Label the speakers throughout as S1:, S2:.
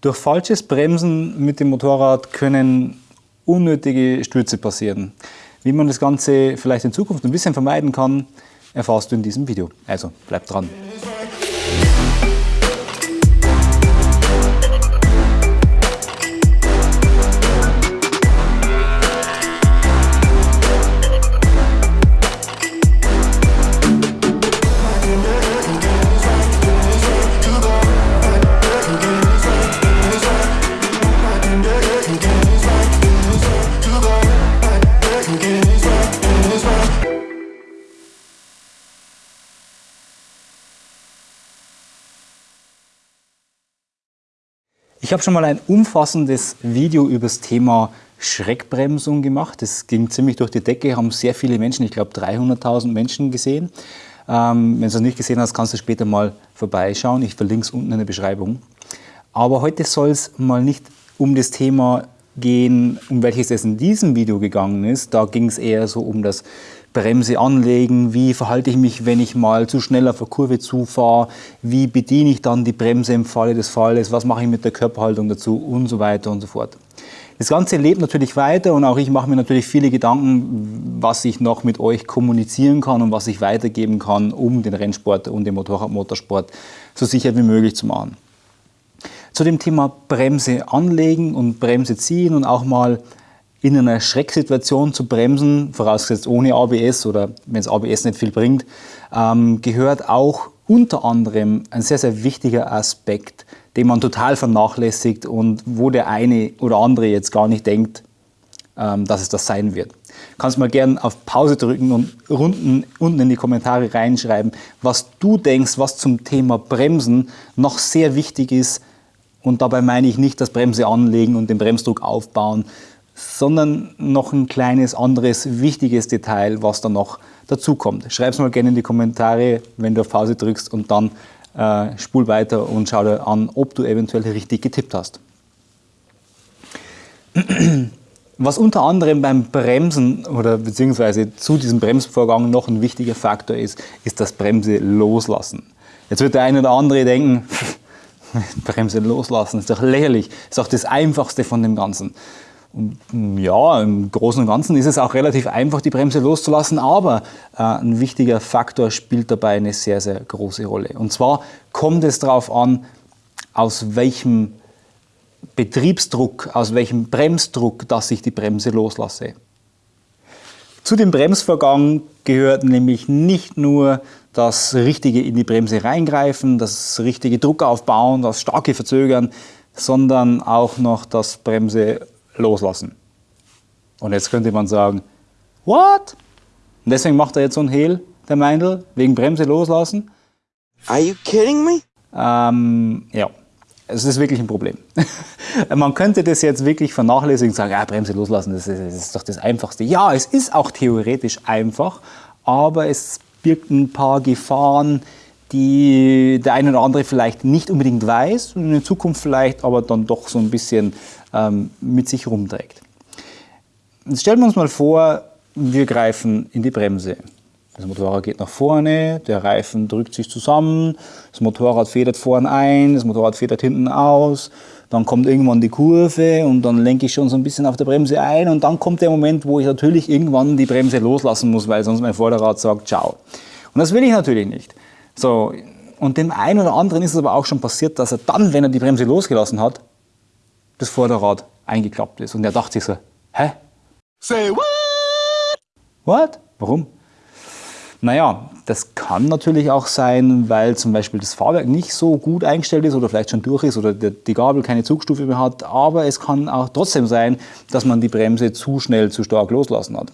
S1: Durch falsches Bremsen mit dem Motorrad können unnötige Stürze passieren. Wie man das Ganze vielleicht in Zukunft ein bisschen vermeiden kann, erfährst du in diesem Video. Also bleib dran. Ich habe schon mal ein umfassendes Video über das Thema Schreckbremsung gemacht. Das ging ziemlich durch die Decke, haben sehr viele Menschen, ich glaube 300.000 Menschen gesehen. Ähm, wenn du es nicht gesehen hast, kannst du später mal vorbeischauen. Ich verlinke es unten in der Beschreibung. Aber heute soll es mal nicht um das Thema gehen, um welches es in diesem Video gegangen ist. Da ging es eher so um das Bremse anlegen, wie verhalte ich mich, wenn ich mal zu schnell auf der Kurve zufahre, wie bediene ich dann die Bremse im Falle des Falles, was mache ich mit der Körperhaltung dazu und so weiter und so fort. Das Ganze lebt natürlich weiter und auch ich mache mir natürlich viele Gedanken, was ich noch mit euch kommunizieren kann und was ich weitergeben kann, um den Rennsport und den Motorradmotorsport so sicher wie möglich zu machen. Zu dem Thema Bremse anlegen und Bremse ziehen und auch mal in einer Schrecksituation zu bremsen, vorausgesetzt ohne ABS oder wenn es ABS nicht viel bringt, ähm, gehört auch unter anderem ein sehr, sehr wichtiger Aspekt, den man total vernachlässigt und wo der eine oder andere jetzt gar nicht denkt, ähm, dass es das sein wird. Kannst mal gerne auf Pause drücken und unten, unten in die Kommentare reinschreiben, was du denkst, was zum Thema Bremsen noch sehr wichtig ist. Und dabei meine ich nicht das Bremse anlegen und den Bremsdruck aufbauen, sondern noch ein kleines anderes wichtiges Detail, was da noch dazukommt. Schreib es mal gerne in die Kommentare, wenn du auf Pause drückst und dann äh, spul weiter und schau dir an, ob du eventuell richtig getippt hast. Was unter anderem beim Bremsen oder beziehungsweise zu diesem Bremsvorgang noch ein wichtiger Faktor ist, ist das Bremse loslassen. Jetzt wird der eine oder andere denken, Bremse loslassen ist doch lächerlich, ist doch das Einfachste von dem Ganzen. Ja, im Großen und Ganzen ist es auch relativ einfach, die Bremse loszulassen, aber äh, ein wichtiger Faktor spielt dabei eine sehr, sehr große Rolle. Und zwar kommt es darauf an, aus welchem Betriebsdruck, aus welchem Bremsdruck, dass ich die Bremse loslasse. Zu dem Bremsvorgang gehört nämlich nicht nur das richtige in die Bremse reingreifen, das richtige Druck aufbauen, das starke Verzögern, sondern auch noch das Bremse loslassen. Und jetzt könnte man sagen, what? Und deswegen macht er jetzt so ein Hehl, der Meindl, wegen Bremse loslassen.
S2: Are you kidding me?
S1: Ähm, ja, es ist wirklich ein Problem. man könnte das jetzt wirklich vernachlässigen und sagen, ja, Bremse loslassen, das ist, das ist doch das Einfachste. Ja, es ist auch theoretisch einfach, aber es birgt ein paar Gefahren, die der eine oder andere vielleicht nicht unbedingt weiß und in Zukunft vielleicht aber dann doch so ein bisschen ähm, mit sich rumträgt. Jetzt stellen wir uns mal vor, wir greifen in die Bremse. Das Motorrad geht nach vorne, der Reifen drückt sich zusammen, das Motorrad federt vorne ein, das Motorrad federt hinten aus, dann kommt irgendwann die Kurve und dann lenke ich schon so ein bisschen auf der Bremse ein und dann kommt der Moment, wo ich natürlich irgendwann die Bremse loslassen muss, weil sonst mein Vorderrad sagt, ciao. Und das will ich natürlich nicht. So, und dem einen oder anderen ist es aber auch schon passiert, dass er dann, wenn er die Bremse losgelassen hat, das Vorderrad eingeklappt ist. Und er dachte sich so, hä? Say what? What? Warum? Naja, das kann natürlich auch sein, weil zum Beispiel das Fahrwerk nicht so gut eingestellt ist oder vielleicht schon durch ist oder die Gabel keine Zugstufe mehr hat. Aber es kann auch trotzdem sein, dass man die Bremse zu schnell, zu stark loslassen hat.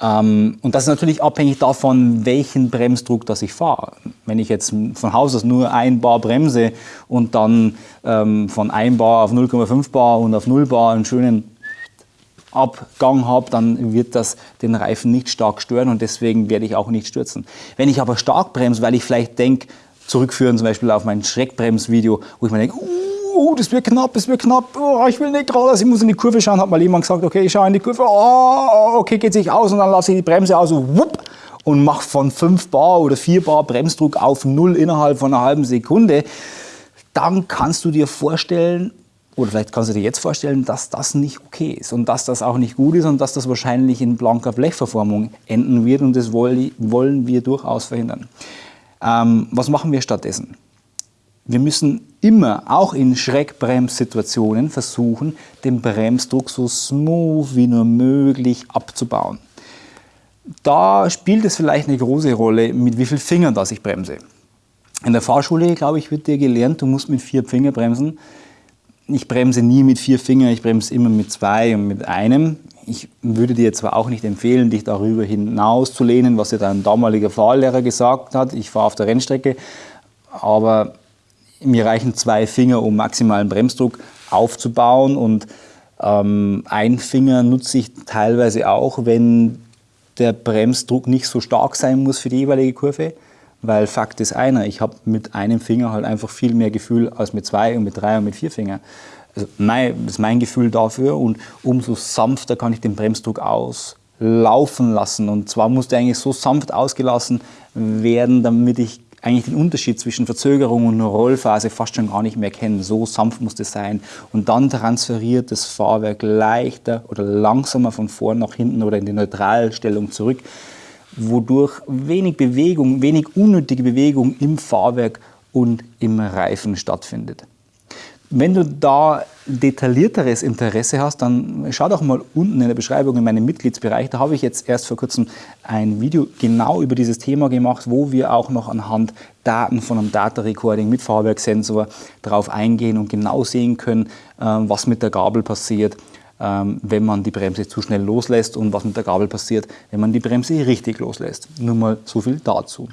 S1: Ähm, und das ist natürlich abhängig davon, welchen Bremsdruck das ich fahre. Wenn ich jetzt von Haus aus nur ein Bar bremse und dann ähm, von 1 Bar auf 0,5 Bar und auf 0 Bar einen schönen Abgang habe, dann wird das den Reifen nicht stark stören und deswegen werde ich auch nicht stürzen. Wenn ich aber stark bremse, weil ich vielleicht denke, zurückführen zum Beispiel auf mein Schreckbremsvideo, wo ich mir denke, uh, oh, das wird knapp, das wird knapp, oh, ich will nicht geradeaus, ich muss in die Kurve schauen, hat mal jemand gesagt, okay, ich schaue in die Kurve, oh, okay, geht sich aus. Und dann lasse ich die Bremse aus und wupp, und mache von 5 Bar oder 4 Bar Bremsdruck auf 0 innerhalb von einer halben Sekunde, dann kannst du dir vorstellen, oder vielleicht kannst du dir jetzt vorstellen, dass das nicht okay ist und dass das auch nicht gut ist und dass das wahrscheinlich in blanker Blechverformung enden wird. Und das wollen wir durchaus verhindern. Ähm, was machen wir stattdessen? Wir müssen immer, auch in Schreckbremssituationen, versuchen, den Bremsdruck so smooth wie nur möglich abzubauen. Da spielt es vielleicht eine große Rolle, mit wie vielen Fingern das ich bremse. In der Fahrschule, glaube ich, wird dir gelernt, du musst mit vier Fingern bremsen. Ich bremse nie mit vier Fingern, ich bremse immer mit zwei und mit einem. Ich würde dir zwar auch nicht empfehlen, dich darüber hinaus zu lehnen, was dir dein damaliger Fahrlehrer gesagt hat. Ich fahre auf der Rennstrecke, aber mir reichen zwei Finger, um maximalen Bremsdruck aufzubauen und ähm, ein Finger nutze ich teilweise auch, wenn der Bremsdruck nicht so stark sein muss für die jeweilige Kurve. Weil Fakt ist einer, ich habe mit einem Finger halt einfach viel mehr Gefühl als mit zwei und mit drei und mit vier Fingern. Also mein, das ist mein Gefühl dafür und umso sanfter kann ich den Bremsdruck auslaufen lassen. Und zwar muss der eigentlich so sanft ausgelassen werden, damit ich eigentlich den Unterschied zwischen Verzögerung und Rollphase fast schon gar nicht mehr kennen. So sanft muss das sein. Und dann transferiert das Fahrwerk leichter oder langsamer von vorn nach hinten oder in die Neutralstellung zurück, wodurch wenig Bewegung, wenig unnötige Bewegung im Fahrwerk und im Reifen stattfindet. Wenn du da detaillierteres Interesse hast, dann schau doch mal unten in der Beschreibung in meinem Mitgliedsbereich. Da habe ich jetzt erst vor kurzem ein Video genau über dieses Thema gemacht, wo wir auch noch anhand Daten von einem Data Recording mit Fahrwerkssensor darauf eingehen und genau sehen können, ähm, was mit der Gabel passiert, ähm, wenn man die Bremse zu schnell loslässt und was mit der Gabel passiert, wenn man die Bremse richtig loslässt. Nur mal so viel dazu.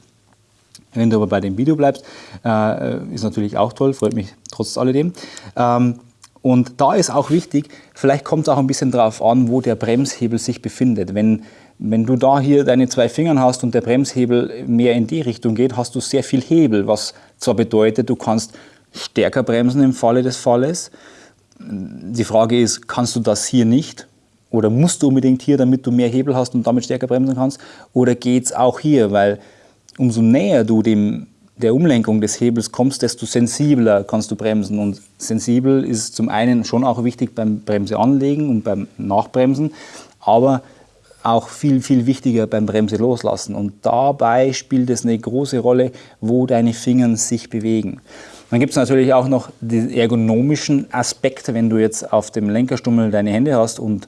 S1: Wenn du aber bei dem Video bleibst, äh, ist natürlich auch toll, freut mich trotz alledem. Ähm, und da ist auch wichtig, vielleicht kommt es auch ein bisschen darauf an, wo der Bremshebel sich befindet. Wenn, wenn du da hier deine zwei Finger hast und der Bremshebel mehr in die Richtung geht, hast du sehr viel Hebel, was zwar bedeutet, du kannst stärker bremsen im Falle des Falles. Die Frage ist, kannst du das hier nicht? Oder musst du unbedingt hier, damit du mehr Hebel hast und damit stärker bremsen kannst? Oder geht es auch hier? Weil umso näher du dem, der Umlenkung des Hebels kommst, desto sensibler kannst du bremsen. Und sensibel ist zum einen schon auch wichtig beim Bremseanlegen und beim Nachbremsen, aber auch viel, viel wichtiger beim Bremse loslassen. Und dabei spielt es eine große Rolle, wo deine Finger sich bewegen. Dann gibt es natürlich auch noch die ergonomischen Aspekte, wenn du jetzt auf dem Lenkerstummel deine Hände hast und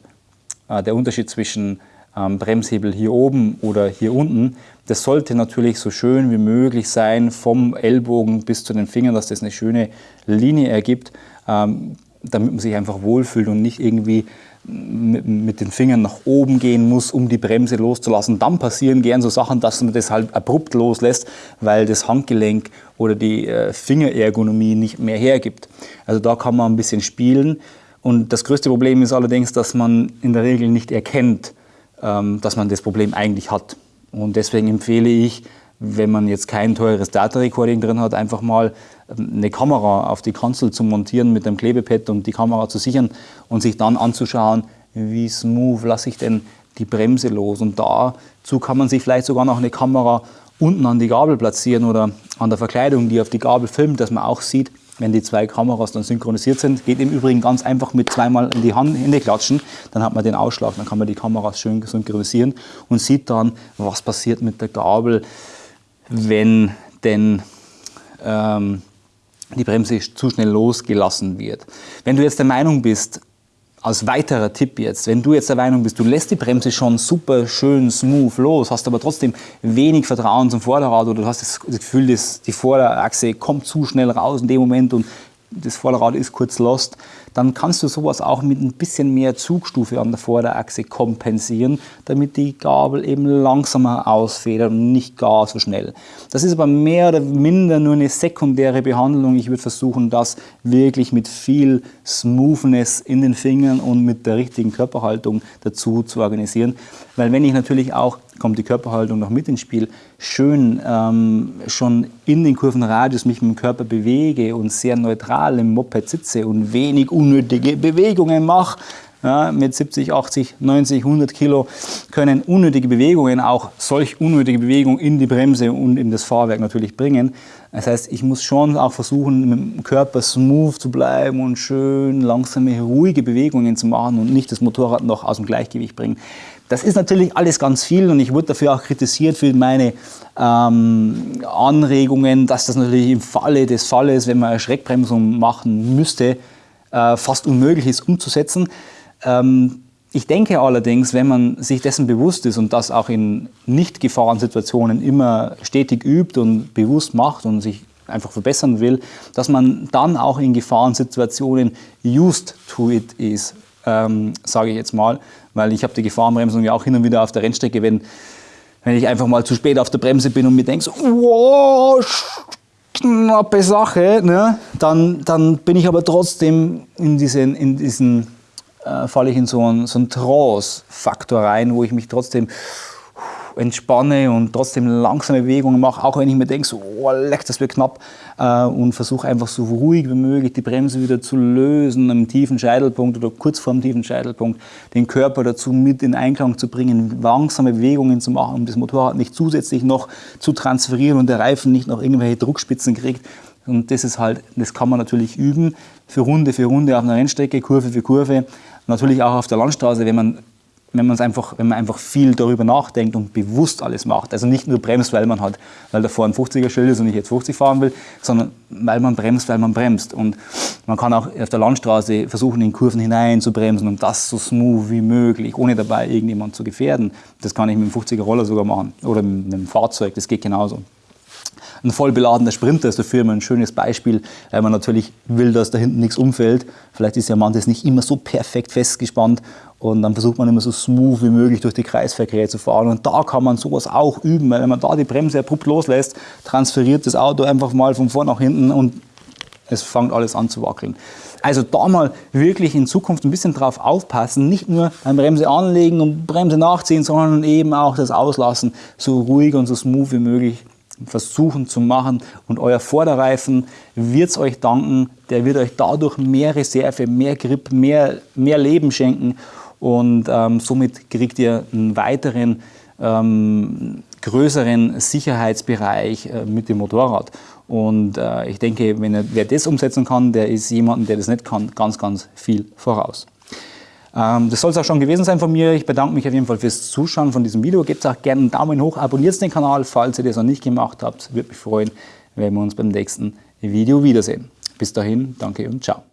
S1: äh, der Unterschied zwischen ähm, Bremshebel hier oben oder hier unten. Das sollte natürlich so schön wie möglich sein, vom Ellbogen bis zu den Fingern, dass das eine schöne Linie ergibt, ähm, damit man sich einfach wohlfühlt und nicht irgendwie mit den Fingern nach oben gehen muss, um die Bremse loszulassen. Dann passieren gern so Sachen, dass man das halt abrupt loslässt, weil das Handgelenk oder die äh, Fingerergonomie nicht mehr hergibt. Also da kann man ein bisschen spielen. Und das größte Problem ist allerdings, dass man in der Regel nicht erkennt, ähm, dass man das Problem eigentlich hat. Und deswegen empfehle ich, wenn man jetzt kein teures Data Recording drin hat, einfach mal ähm, eine Kamera auf die Kanzel zu montieren mit einem Klebepad und die Kamera zu sichern und sich dann anzuschauen, wie smooth lasse ich denn die Bremse los. Und dazu kann man sich vielleicht sogar noch eine Kamera unten an die Gabel platzieren oder an der Verkleidung, die auf die Gabel filmt, dass man auch sieht, wenn die zwei Kameras dann synchronisiert sind. Geht im Übrigen ganz einfach mit zweimal in die Hände klatschen, dann hat man den Ausschlag, dann kann man die Kameras schön synchronisieren und sieht dann, was passiert mit der Gabel, wenn denn ähm, die Bremse zu schnell losgelassen wird. Wenn du jetzt der Meinung bist, als weiterer Tipp jetzt, wenn du jetzt der Meinung bist, du lässt die Bremse schon super schön smooth los, hast aber trotzdem wenig Vertrauen zum Vorderrad oder du hast das Gefühl, dass die Vorderachse kommt zu schnell raus in dem Moment und das Vorderrad ist kurz lost, dann kannst du sowas auch mit ein bisschen mehr Zugstufe an der Vorderachse kompensieren, damit die Gabel eben langsamer ausfedert und nicht gar so schnell. Das ist aber mehr oder minder nur eine sekundäre Behandlung. Ich würde versuchen, das wirklich mit viel Smoothness in den Fingern und mit der richtigen Körperhaltung dazu zu organisieren. Weil wenn ich natürlich auch kommt die Körperhaltung noch mit ins Spiel, schön ähm, schon in den Kurvenradius mich mit dem Körper bewege und sehr neutral im Moped sitze und wenig unnötige Bewegungen mache, ja, mit 70, 80, 90, 100 Kilo können unnötige Bewegungen, auch solch unnötige Bewegungen in die Bremse und in das Fahrwerk natürlich bringen. Das heißt, ich muss schon auch versuchen, mit dem Körper smooth zu bleiben und schön langsame, ruhige Bewegungen zu machen und nicht das Motorrad noch aus dem Gleichgewicht bringen. Das ist natürlich alles ganz viel und ich wurde dafür auch kritisiert für meine ähm, Anregungen, dass das natürlich im Falle des Falles, wenn man eine Schreckbremsung machen müsste, äh, fast unmöglich ist umzusetzen. Ähm, ich denke allerdings, wenn man sich dessen bewusst ist und das auch in Nicht-Gefahrensituationen immer stetig übt und bewusst macht und sich einfach verbessern will, dass man dann auch in Gefahrensituationen used to it ist, ähm, sage ich jetzt mal, weil ich habe die Gefahrenbremsung ja auch hin und wieder auf der Rennstrecke, wenn, wenn ich einfach mal zu spät auf der Bremse bin und mir denke, so, wow, knappe Sache, ne? dann, dann bin ich aber trotzdem in diesen, in diesen äh, falle ich in so einen, so einen Trance-Faktor rein, wo ich mich trotzdem entspanne und trotzdem langsame Bewegungen mache, auch wenn ich mir denke, so, oh, leck, das wird knapp äh, und versuche einfach so ruhig wie möglich die Bremse wieder zu lösen am tiefen Scheitelpunkt oder kurz vor dem tiefen Scheitelpunkt, den Körper dazu mit in Einklang zu bringen, langsame Bewegungen zu machen, um das Motorrad nicht zusätzlich noch zu transferieren und der Reifen nicht noch irgendwelche Druckspitzen kriegt. Und das ist halt, das kann man natürlich üben, für Runde für Runde auf einer Rennstrecke, Kurve für Kurve. Natürlich auch auf der Landstraße, wenn man wenn man einfach, wenn man einfach viel darüber nachdenkt und bewusst alles macht. Also nicht nur bremst, weil man hat, weil davor ein 50er Schild ist und ich jetzt 50 fahren will, sondern weil man bremst, weil man bremst. Und man kann auch auf der Landstraße versuchen, in Kurven hinein zu bremsen und das so smooth wie möglich, ohne dabei irgendjemand zu gefährden. Das kann ich mit dem 50er Roller sogar machen oder mit einem Fahrzeug, das geht genauso. Ein voll beladener Sprinter ist dafür immer ein schönes Beispiel, weil man natürlich will, dass da hinten nichts umfällt. Vielleicht ist ja manches nicht immer so perfekt festgespannt und dann versucht man immer so smooth wie möglich durch die Kreisverkehr zu fahren. Und da kann man sowas auch üben, weil wenn man da die Bremse abrupt loslässt, transferiert das Auto einfach mal von vorn nach hinten und es fängt alles an zu wackeln. Also da mal wirklich in Zukunft ein bisschen drauf aufpassen, nicht nur beim Bremse anlegen und Bremse nachziehen, sondern eben auch das Auslassen so ruhig und so smooth wie möglich versuchen zu machen und euer Vorderreifen wird es euch danken, der wird euch dadurch mehr Reserve, mehr Grip, mehr, mehr Leben schenken und ähm, somit kriegt ihr einen weiteren ähm, größeren Sicherheitsbereich äh, mit dem Motorrad. Und äh, ich denke, wenn er, wer das umsetzen kann, der ist jemandem, der das nicht kann, ganz, ganz viel voraus. Ähm, das soll es auch schon gewesen sein von mir. Ich bedanke mich auf jeden Fall fürs Zuschauen von diesem Video. Gebt auch gerne einen Daumen hoch, abonniert den Kanal, falls ihr das noch nicht gemacht habt. Würde mich freuen, wenn wir uns beim nächsten Video wiedersehen. Bis dahin, danke und ciao.